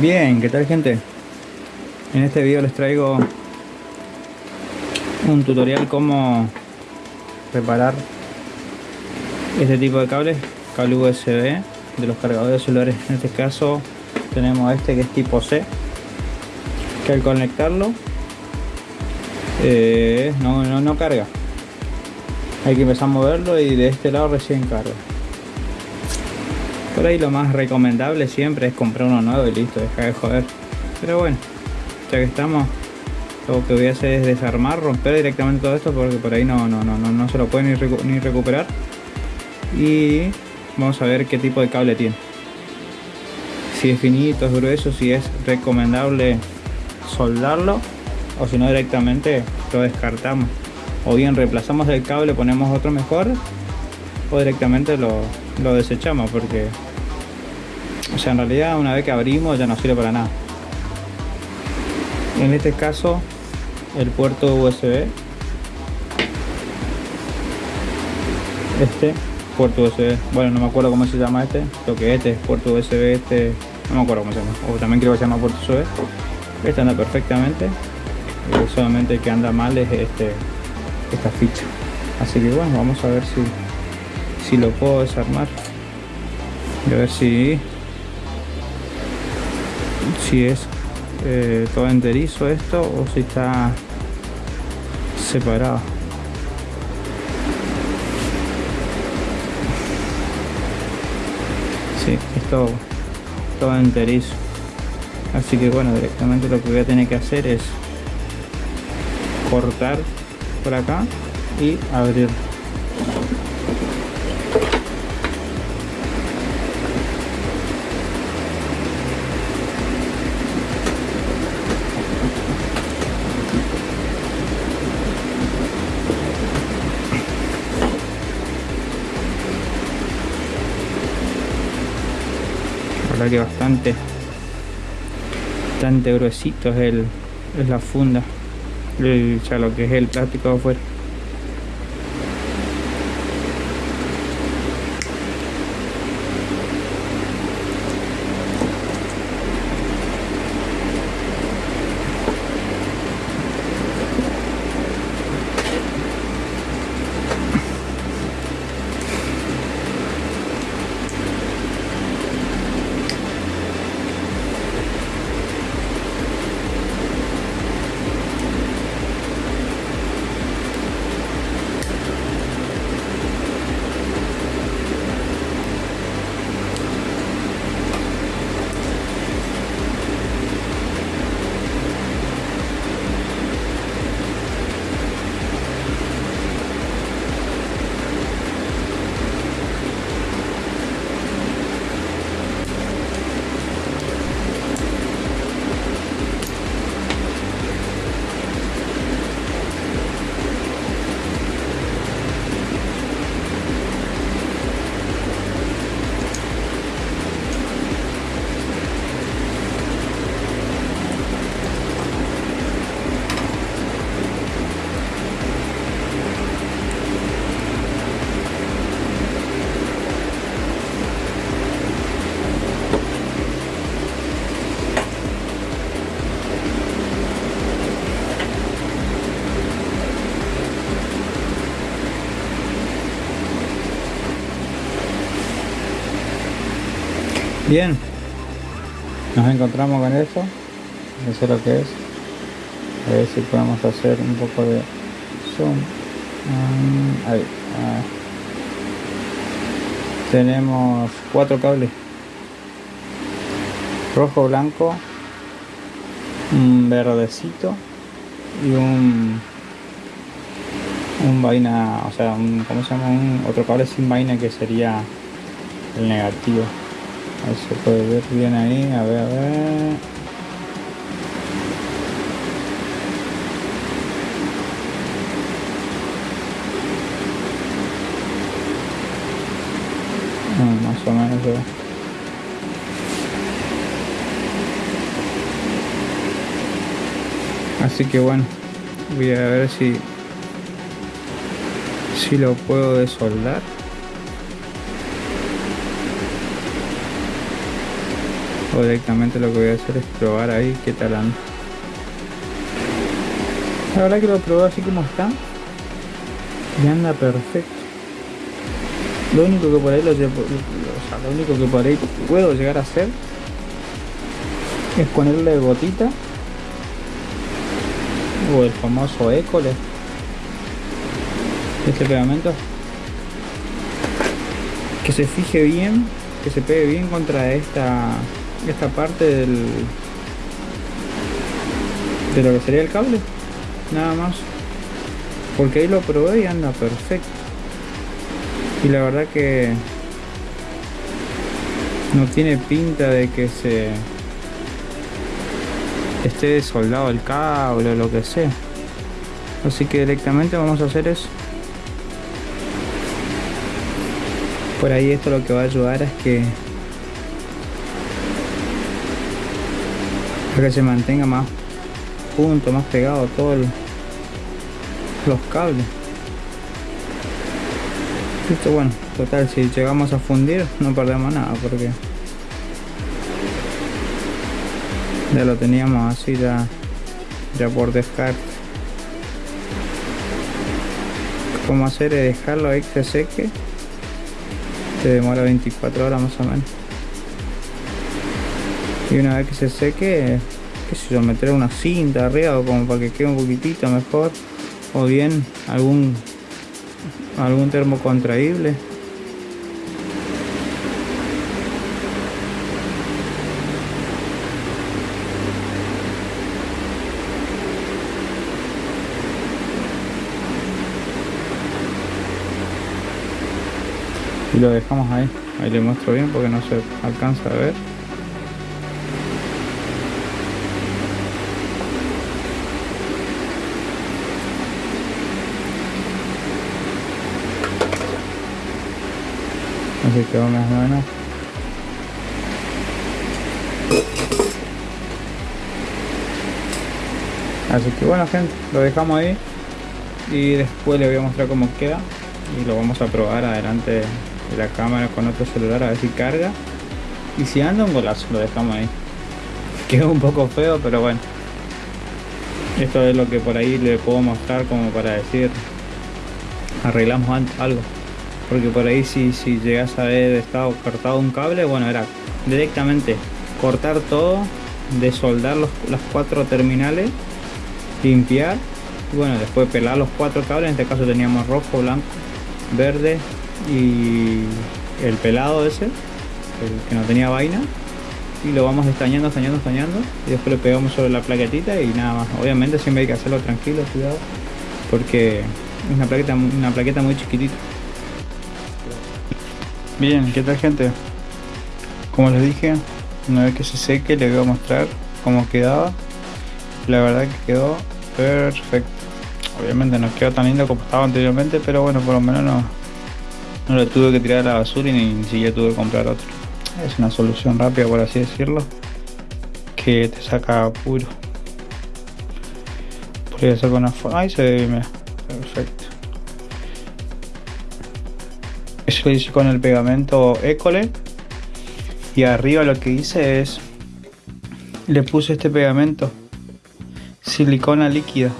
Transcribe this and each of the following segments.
Bien, ¿qué tal gente? En este video les traigo un tutorial cómo reparar este tipo de cables, cable USB de los cargadores celulares. En este caso tenemos este que es tipo C, que al conectarlo eh, no, no, no carga. Hay que empezar a moverlo y de este lado recién carga. Por ahí lo más recomendable siempre es comprar uno nuevo y listo, deja de joder. Pero bueno, ya que estamos, lo que voy a hacer es desarmar, romper directamente todo esto porque por ahí no, no, no, no, no se lo puede ni, ni recuperar. Y vamos a ver qué tipo de cable tiene. Si es finito, es grueso, si es recomendable soldarlo o si no directamente lo descartamos. O bien reemplazamos el cable, ponemos otro mejor o directamente lo, lo desechamos porque o sea en realidad una vez que abrimos ya no sirve para nada. En este caso el puerto USB este puerto USB bueno no me acuerdo cómo se llama este lo que este es puerto USB este no me acuerdo cómo se llama o también creo que se llama puerto USB este anda perfectamente eh, solamente que anda mal es este esta ficha. Así que bueno vamos a ver si si lo puedo desarmar. Y a ver si si es eh, todo enterizo esto o si está separado. Sí, es todo, todo enterizo. Así que bueno directamente lo que voy a tener que hacer es cortar por acá y abrir que bastante bastante gruesito es, el, es la funda ya lo que es el plástico afuera Bien, nos encontramos con eso, eso es lo que es. A ver si podemos hacer un poco de zoom. Ah, ahí, ah. Tenemos cuatro cables. Rojo, blanco, un verdecito y un un vaina, o sea, un, ¿cómo se llama? Un, otro cable sin vaina que sería el negativo. Ahí se puede ver bien ahí, a ver, a ver. Ah, más o menos se ve. Así que bueno, voy a ver si si lo puedo desoldar. Directamente lo que voy a hacer es probar ahí qué tal anda. La verdad que lo probé así como está. Y anda perfecto. Lo único que por ahí lo, lo único que por ahí puedo llegar a hacer es ponerle gotita o el famoso école. Este pegamento. Que se fije bien que se pegue bien contra esta esta parte del de lo que sería el cable nada más. Porque ahí lo probé y anda perfecto. Y la verdad que no tiene pinta de que se esté soldado el cable o lo que sea. Así que directamente vamos a hacer eso. Por ahí esto lo que va a ayudar es que a que se mantenga más junto, más pegado todos los cables Listo, bueno, total, si llegamos a fundir no perdemos nada porque ya lo teníamos así ya, ya por descarte. A hacer es dejarlo ahí que se seque. Se demora 24 horas más o menos. Y una vez que se seque, qué sé yo, meter una cinta arriba como para que quede un poquitito mejor. O bien algún algún termo contraíble. Y lo dejamos ahí. Ahí le muestro bien porque no se alcanza a ver quedó más o menos así que bueno gente lo dejamos ahí. Y después le voy a mostrar cómo queda. Y lo vamos a probar adelante de la cámara con otro celular a ver si carga. Y si anda un golazo lo dejamos ahí. Quedó un poco feo pero bueno. Esto es lo que por ahí le puedo mostrar como para decir arreglamos algo porque por ahí si, si llegas a haber estado cortado un cable bueno era directamente cortar todo desoldar los, las cuatro terminales limpiar y bueno después pelar los cuatro cables en este caso teníamos rojo blanco verde y el pelado ese el que no tenía vaina y lo vamos estañando, estañando, estañando y después le pegamos sobre la plaquetita y nada más. Obviamente siempre hay que hacerlo tranquilo, cuidado porque es una plaqueta, una plaqueta muy chiquitita Bien, ¿qué tal gente? Como les dije, una vez que se seque les voy a mostrar cómo quedaba. La verdad que quedó perfecto. Obviamente no quedó tan lindo como estaba anteriormente, pero bueno, por lo menos no, no lo tuve que tirar a la basura y ni, siquiera tuve que comprar otro. Es una solución rápida, por así decirlo, que te saca puro. Podría sacar una forma. Ahí se ve, mira. Eso lo hice con el pegamento Ecole. Y arriba lo que hice es... Le puse este pegamento. Silicona líquida.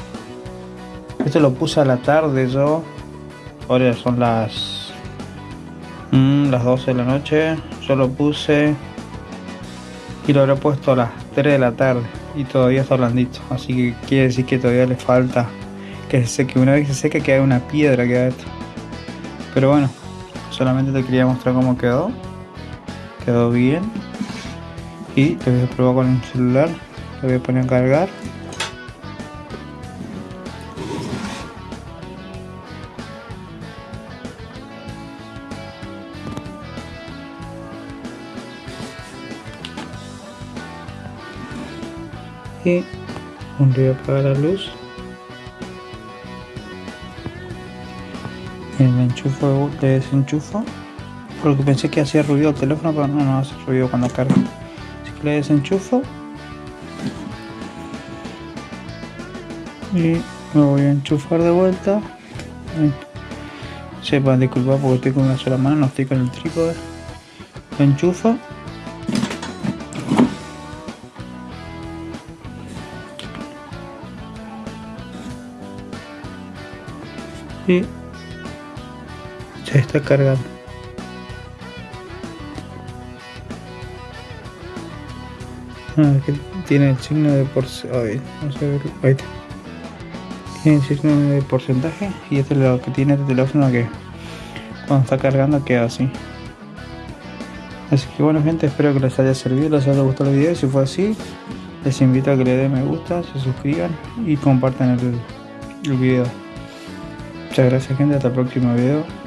Esto lo puse a la tarde yo. Ahora son las... Mm, las 12 de la noche. Yo lo puse... Y lo habré puesto a las 3 de la tarde. Y todavía está blandito. Así que quiere decir que todavía le falta que se seque. Una vez que se seque queda una piedra queda esto. Pero bueno, solamente te quería mostrar cómo quedó. Quedó bien. Y te voy a probar con el celular. Lo voy a poner a cargar. Y voy a apagar la luz enchufo, le desenchufo. Porque pensé que hacía ruido el teléfono pero no, no hace ruido cuando carga. Así que le desenchufo. Y me voy a enchufar de vuelta. Sepan disculpar porque estoy con una sola mano no estoy con el trípode. Lo enchufo. Y se está cargando. Ah, que tiene el signo de porcentaje. Tiene el signo de porcentaje y este es lo que tiene este teléfono que cuando está cargando queda así. Así que bueno gente, espero que les haya servido, les haya gustado el video. Si fue así, les invito a que le den me gusta, se suscriban y compartan el, el video. Muchas gracias gente, hasta el próximo video.